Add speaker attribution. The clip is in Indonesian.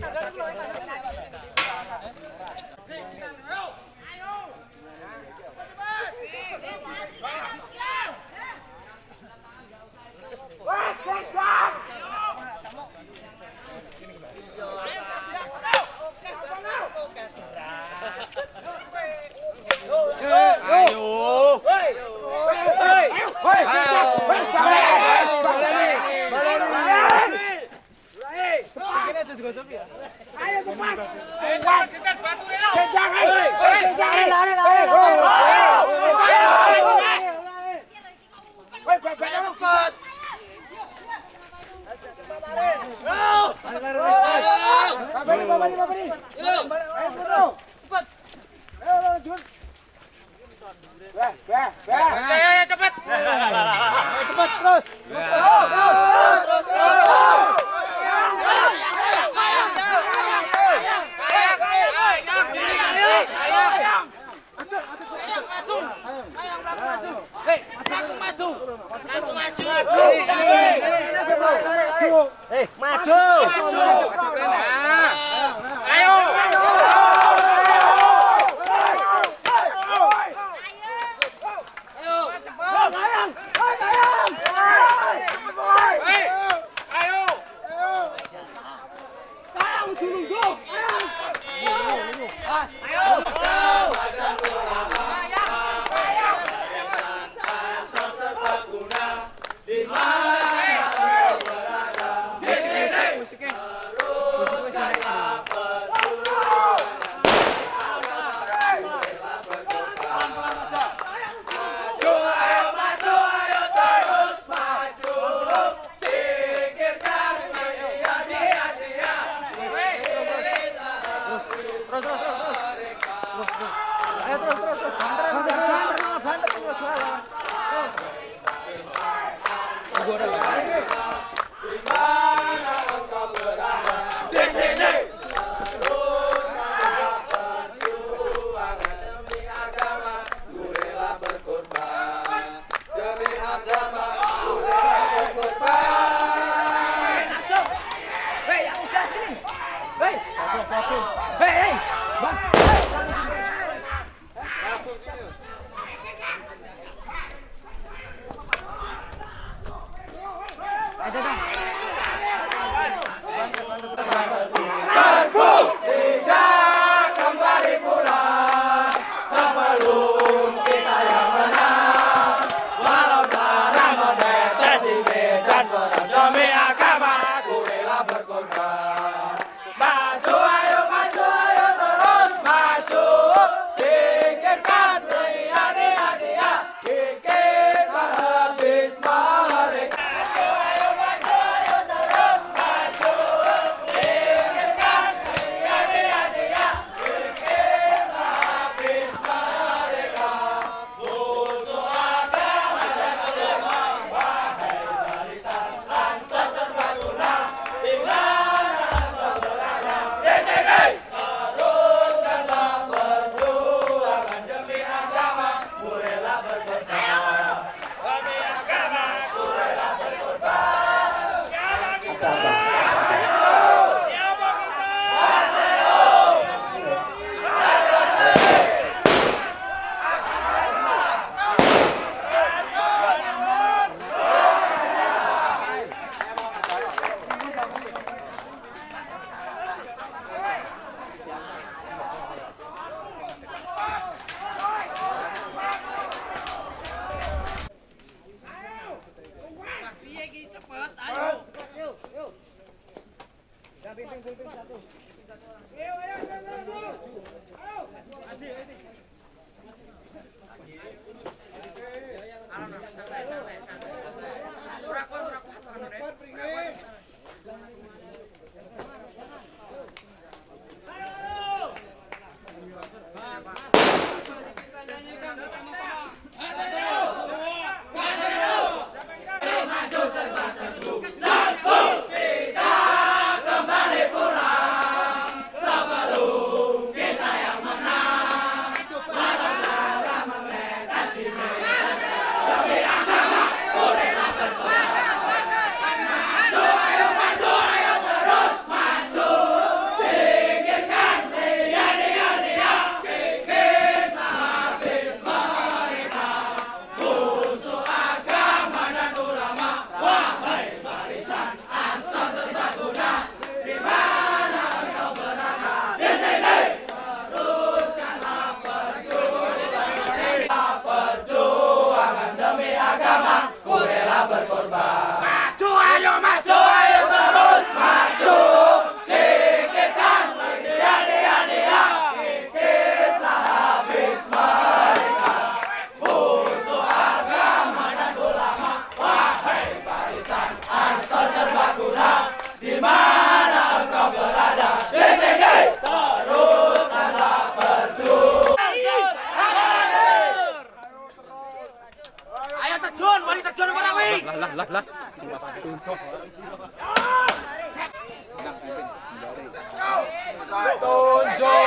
Speaker 1: Tanda dulu, tanda dulu. Cepet terus. Terus. Terus. Hei, maju. Maju. Hei, maju. Maju. Hei, maju. Maju. Maju. Maju atrás, atrás. John.